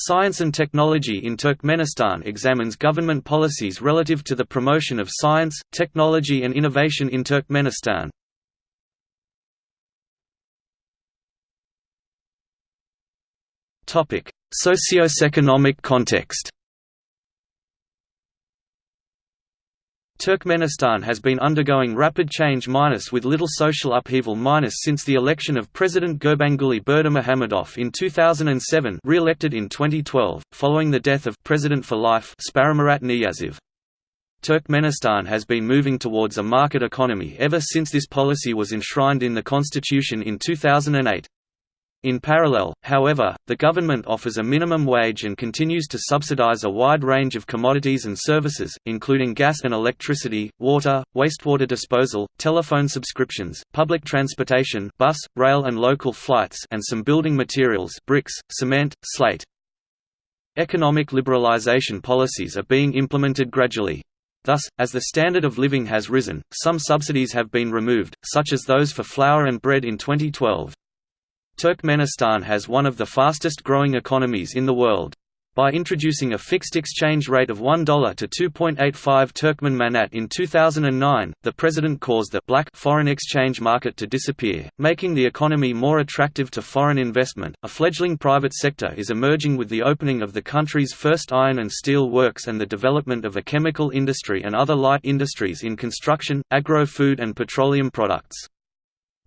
Science and Technology in Turkmenistan examines government policies relative to the promotion of science, technology and innovation in Turkmenistan. Socio-economic context Turkmenistan has been undergoing rapid change minus with little social upheaval minus since the election of President Gurbanguly Berdimuhamedov in 2007 re-elected in 2012, following the death of President for Life Saparmurat Niyazov. Turkmenistan has been moving towards a market economy ever since this policy was enshrined in the constitution in 2008. In parallel, however, the government offers a minimum wage and continues to subsidize a wide range of commodities and services, including gas and electricity, water, wastewater disposal, telephone subscriptions, public transportation bus, rail and local flights and some building materials bricks, cement, slate. Economic liberalization policies are being implemented gradually. Thus, as the standard of living has risen, some subsidies have been removed, such as those for flour and bread in 2012. Turkmenistan has one of the fastest growing economies in the world. By introducing a fixed exchange rate of $1 to 2.85 Turkmen manat in 2009, the president caused the black foreign exchange market to disappear, making the economy more attractive to foreign investment. A fledgling private sector is emerging with the opening of the country's first iron and steel works and the development of a chemical industry and other light industries in construction, agro-food and petroleum products.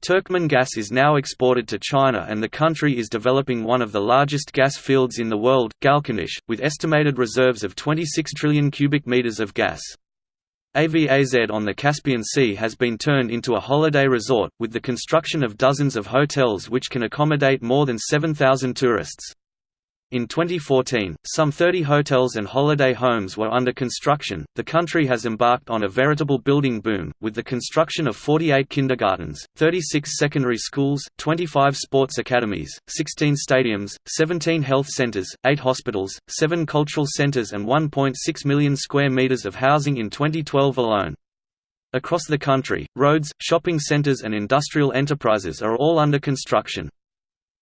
Turkmen gas is now exported to China and the country is developing one of the largest gas fields in the world, Galkynysh, with estimated reserves of 26 trillion cubic meters of gas. AVAZ on the Caspian Sea has been turned into a holiday resort, with the construction of dozens of hotels which can accommodate more than 7,000 tourists. In 2014, some 30 hotels and holiday homes were under construction. The country has embarked on a veritable building boom, with the construction of 48 kindergartens, 36 secondary schools, 25 sports academies, 16 stadiums, 17 health centers, 8 hospitals, 7 cultural centers, and 1.6 million square meters of housing in 2012 alone. Across the country, roads, shopping centers, and industrial enterprises are all under construction.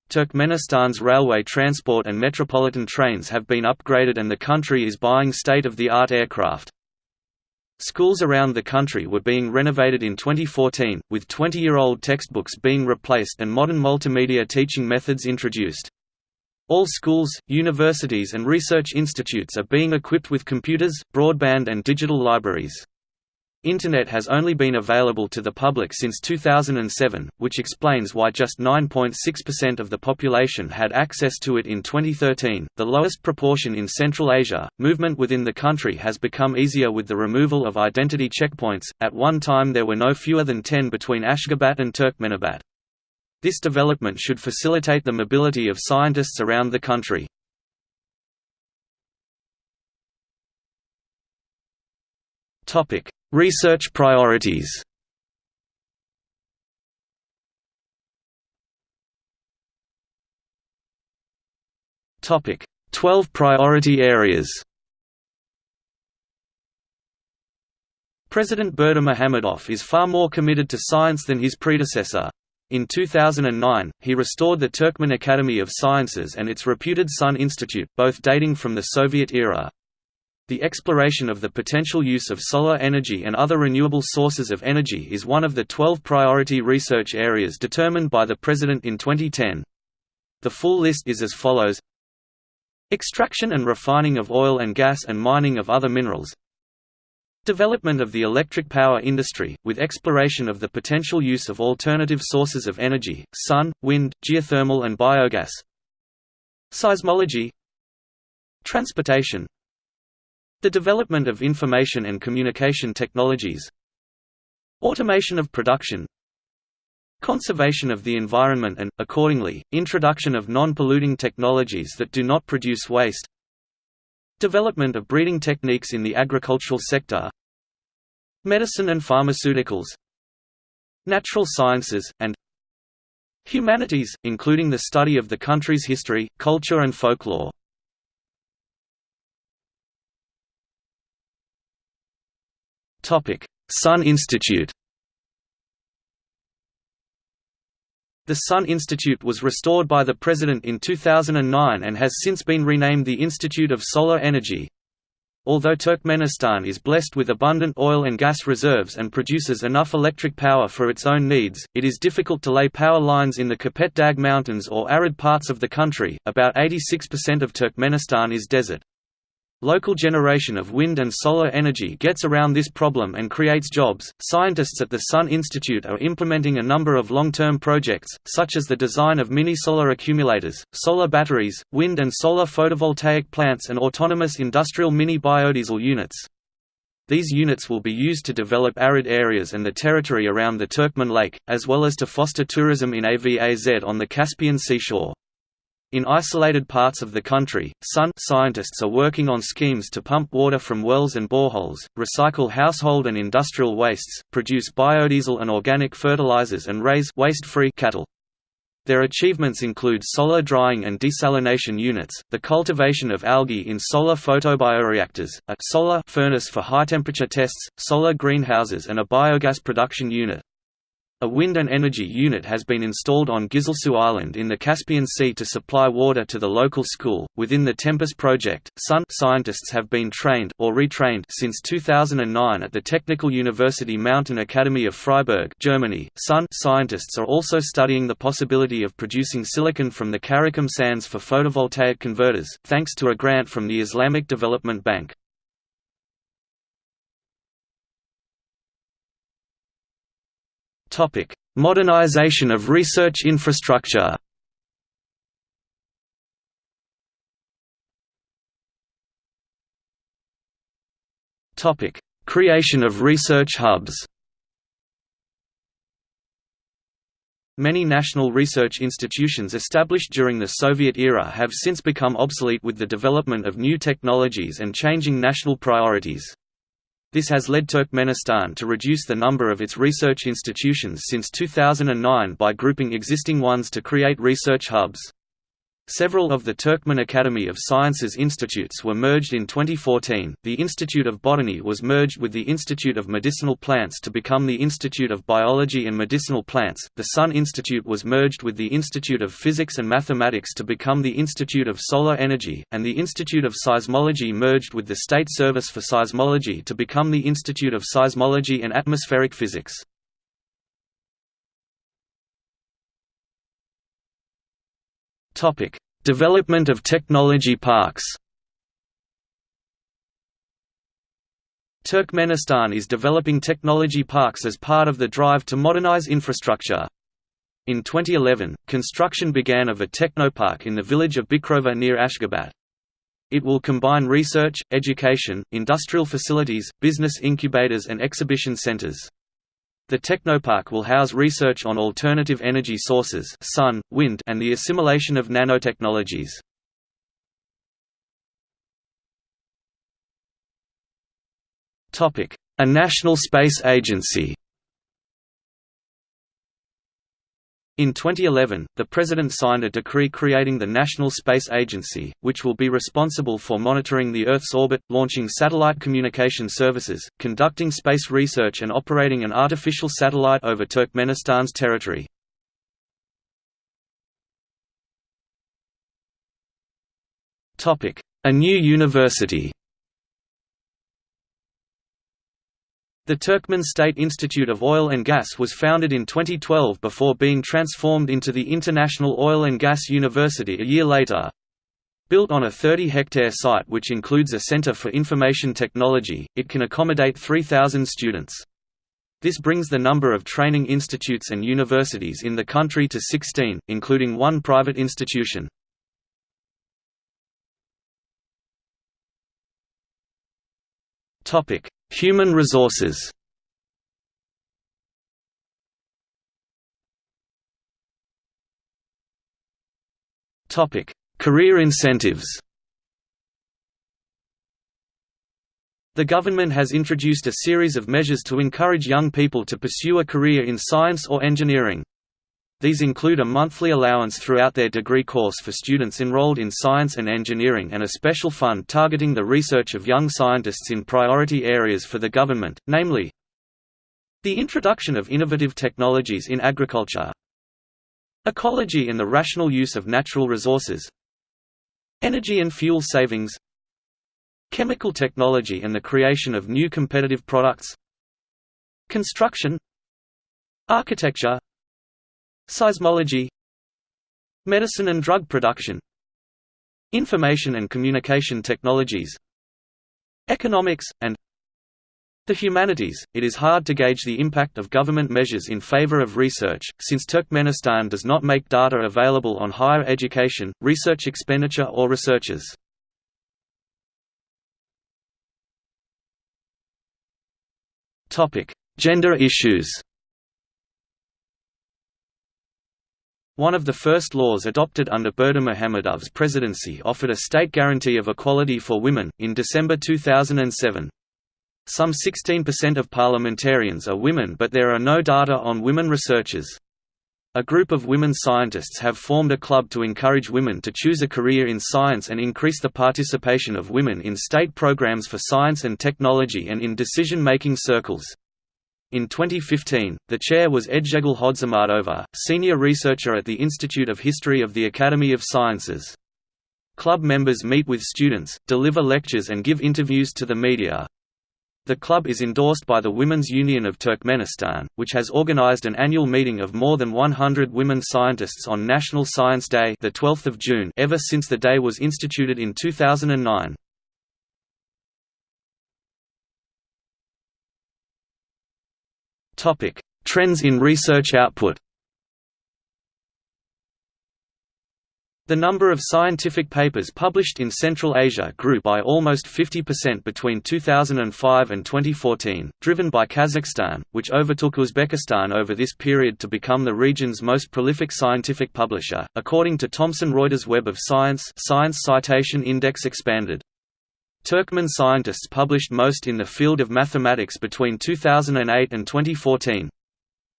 Turkmenistan's railway transport and metropolitan trains have been upgraded and the country is buying state-of-the-art aircraft. Schools around the country were being renovated in 2014, with 20-year-old textbooks being replaced and modern multimedia teaching methods introduced. All schools, universities and research institutes are being equipped with computers, broadband and digital libraries. Internet has only been available to the public since 2007, which explains why just 9.6% of the population had access to it in 2013, the lowest proportion in Central Asia. Movement within the country has become easier with the removal of identity checkpoints. At one time, there were no fewer than 10 between Ashgabat and Turkmenabat. This development should facilitate the mobility of scientists around the country. Topic: Research priorities Topic: 12 priority areas. President Berdimuhamedov is far more committed to science than his predecessor. In 2009, he restored the Turkmen Academy of Sciences and its reputed Sun Institute, both dating from the Soviet era. The exploration of the potential use of solar energy and other renewable sources of energy is one of the 12 priority research areas determined by the President in 2010. The full list is as follows. Extraction and refining of oil and gas and mining of other minerals. Development of the electric power industry, with exploration of the potential use of alternative sources of energy, sun, wind, geothermal and biogas. Seismology. Transportation the development of information and communication technologies. Automation of production. Conservation of the environment and, accordingly, introduction of non-polluting technologies that do not produce waste. Development of breeding techniques in the agricultural sector. Medicine and pharmaceuticals. Natural sciences, and Humanities, including the study of the country's history, culture and folklore Sun Institute The Sun Institute was restored by the President in 2009 and has since been renamed the Institute of Solar Energy. Although Turkmenistan is blessed with abundant oil and gas reserves and produces enough electric power for its own needs, it is difficult to lay power lines in the Kopet Dag Mountains or arid parts of the country. About 86% of Turkmenistan is desert. Local generation of wind and solar energy gets around this problem and creates jobs. Scientists at the Sun Institute are implementing a number of long term projects, such as the design of mini solar accumulators, solar batteries, wind and solar photovoltaic plants, and autonomous industrial mini biodiesel units. These units will be used to develop arid areas and the territory around the Turkmen Lake, as well as to foster tourism in AVAZ on the Caspian seashore. In isolated parts of the country, Sun scientists are working on schemes to pump water from wells and boreholes, recycle household and industrial wastes, produce biodiesel and organic fertilizers and raise waste-free cattle. Their achievements include solar drying and desalination units, the cultivation of algae in solar photobioreactors, a solar furnace for high-temperature tests, solar greenhouses and a biogas production unit. A wind and energy unit has been installed on Gyzylsu Island in the Caspian Sea to supply water to the local school. Within the Tempus project, Sun scientists have been trained or retrained since 2009 at the Technical University Mountain Academy of Freiberg, Germany. Sun scientists are also studying the possibility of producing silicon from the Karakum sands for photovoltaic converters, thanks to a grant from the Islamic Development Bank. Topic: Modernization of research infrastructure. Topic: Creation of research hubs. Many national research institutions established during the Soviet era have since become obsolete with the development of new technologies and changing national priorities. This has led Turkmenistan to reduce the number of its research institutions since 2009 by grouping existing ones to create research hubs. Several of the Turkmen Academy of Sciences institutes were merged in 2014. The Institute of Botany was merged with the Institute of Medicinal Plants to become the Institute of Biology and Medicinal Plants. The Sun Institute was merged with the Institute of Physics and Mathematics to become the Institute of Solar Energy, and the Institute of Seismology merged with the State Service for Seismology to become the Institute of Seismology and Atmospheric Physics. Topic: Development of technology parks. Turkmenistan is developing technology parks as part of the drive to modernize infrastructure. In 2011, construction began of a technopark in the village of Bikrova near Ashgabat. It will combine research, education, industrial facilities, business incubators and exhibition centers. The Technopark will house research on alternative energy sources sun, wind, and the assimilation of nanotechnologies. A national space agency In 2011, the President signed a decree creating the National Space Agency, which will be responsible for monitoring the Earth's orbit, launching satellite communication services, conducting space research and operating an artificial satellite over Turkmenistan's territory. A new university The Turkmen State Institute of Oil and Gas was founded in 2012 before being transformed into the International Oil and Gas University a year later. Built on a 30-hectare site which includes a Center for Information Technology, it can accommodate 3,000 students. This brings the number of training institutes and universities in the country to 16, including one private institution. Human resources Career incentives The government has introduced a series of measures to encourage young people to pursue a career in science or engineering. These include a monthly allowance throughout their degree course for students enrolled in science and engineering and a special fund targeting the research of young scientists in priority areas for the government, namely the introduction of innovative technologies in agriculture, Ecology and the rational use of natural resources Energy and fuel savings Chemical technology and the creation of new competitive products Construction Architecture Seismology Medicine and drug production Information and communication technologies Economics, and the humanities, it is hard to gauge the impact of government measures in favor of research, since Turkmenistan does not make data available on higher education, research expenditure or researchers. Gender issues One of the first laws adopted under Berdimuhamedov's presidency offered a state guarantee of equality for women, in December 2007. Some 16% of parliamentarians are women but there are no data on women researchers. A group of women scientists have formed a club to encourage women to choose a career in science and increase the participation of women in state programs for science and technology and in decision-making circles. In 2015, the chair was Edzegul Hodzimardova, senior researcher at the Institute of History of the Academy of Sciences. Club members meet with students, deliver lectures and give interviews to the media. The club is endorsed by the Women's Union of Turkmenistan, which has organized an annual meeting of more than 100 women scientists on National Science Day the 12th of June ever since the day was instituted in 2009. Topic: Trends in research output. The number of scientific papers published in Central Asia grew by almost 50% between 2005 and 2014, driven by Kazakhstan, which overtook Uzbekistan over this period to become the region's most prolific scientific publisher, according to Thomson Reuters Web of Science Science Citation Index Expanded. Turkmen scientists published most in the field of mathematics between 2008 and 2014.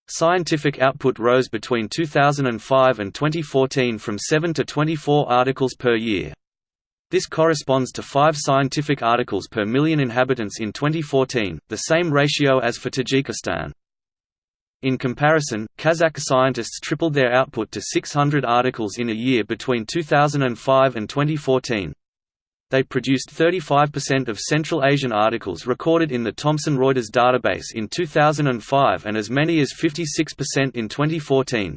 Scientific output rose between 2005 and 2014 from 7 to 24 articles per year. This corresponds to 5 scientific articles per million inhabitants in 2014, the same ratio as for Tajikistan. In comparison, Kazakh scientists tripled their output to 600 articles in a year between 2005 and 2014. They produced 35% of Central Asian articles recorded in the Thomson Reuters database in 2005 and as many as 56% in 2014.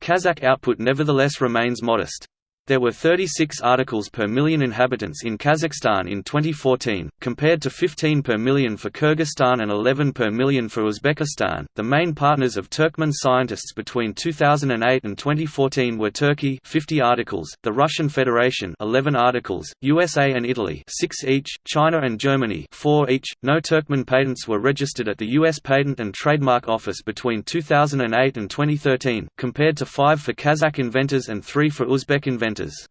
Kazakh output nevertheless remains modest. There were 36 articles per million inhabitants in Kazakhstan in 2014, compared to 15 per million for Kyrgyzstan and 11 per million for Uzbekistan. The main partners of Turkmen scientists between 2008 and 2014 were Turkey, 50 articles, the Russian Federation, 11 articles, USA and Italy, 6 each, China and Germany, 4 each. No Turkmen patents were registered at the US Patent and Trademark Office between 2008 and 2013, compared to 5 for Kazakh inventors and 3 for Uzbek inventors centers.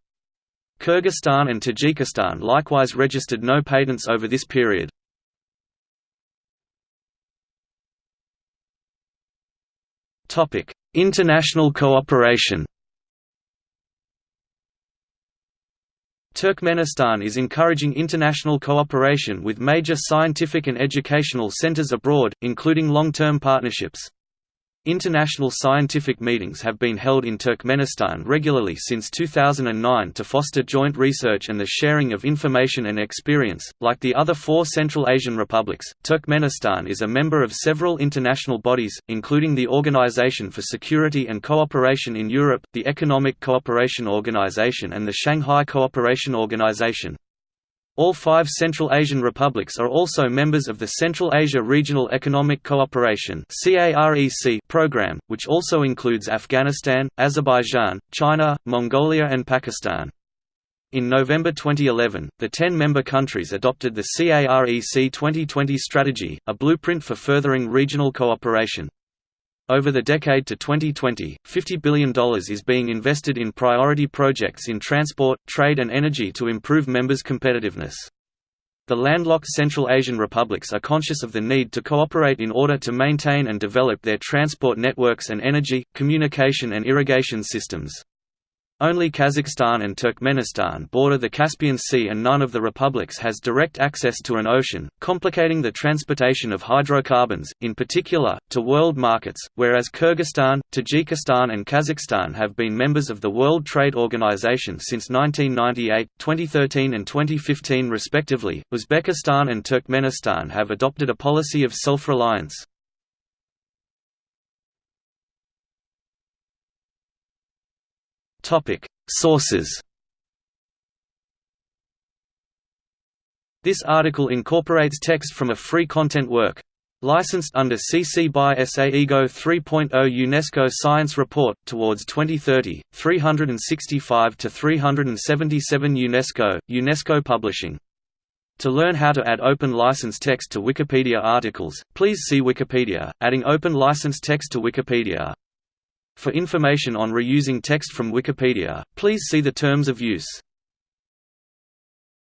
Kyrgyzstan and Tajikistan likewise registered no patents over this period. International cooperation Turkmenistan is encouraging international cooperation with major scientific and educational centers abroad, including long-term partnerships. International scientific meetings have been held in Turkmenistan regularly since 2009 to foster joint research and the sharing of information and experience. Like the other four Central Asian republics, Turkmenistan is a member of several international bodies, including the Organization for Security and Cooperation in Europe, the Economic Cooperation Organization, and the Shanghai Cooperation Organization. All five Central Asian republics are also members of the Central Asia Regional Economic Cooperation program, which also includes Afghanistan, Azerbaijan, China, Mongolia and Pakistan. In November 2011, the 10-member countries adopted the CAREC 2020 strategy, a blueprint for furthering regional cooperation. Over the decade to 2020, $50 billion is being invested in priority projects in transport, trade and energy to improve members' competitiveness. The landlocked Central Asian republics are conscious of the need to cooperate in order to maintain and develop their transport networks and energy, communication and irrigation systems. Only Kazakhstan and Turkmenistan border the Caspian Sea and none of the republics has direct access to an ocean, complicating the transportation of hydrocarbons, in particular, to world markets, whereas Kyrgyzstan, Tajikistan and Kazakhstan have been members of the World Trade Organization since 1998, 2013 and 2015 respectively. Uzbekistan and Turkmenistan have adopted a policy of self-reliance. Sources. This article incorporates text from a free content work. Licensed under CC by SA IGO 3.0 UNESCO Science Report, Towards 2030, 365 to 377 UNESCO, UNESCO Publishing. To learn how to add open license text to Wikipedia articles, please see Wikipedia, adding open license text to Wikipedia. For information on reusing text from Wikipedia, please see the terms of use.